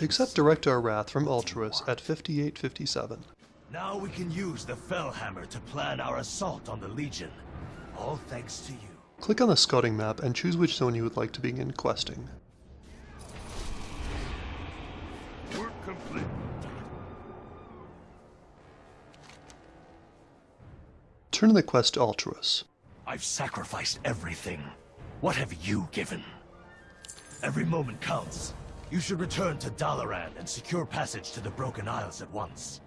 Accept Director Wrath from Altruis at 5857. Now we can use the Fel Hammer to plan our assault on the Legion. All thanks to you. Click on the scouting map and choose which zone you would like to begin questing. Work complete. Turn the quest to Altruis. I've sacrificed everything. What have you given? Every moment counts. You should return to Dalaran and secure passage to the Broken Isles at once.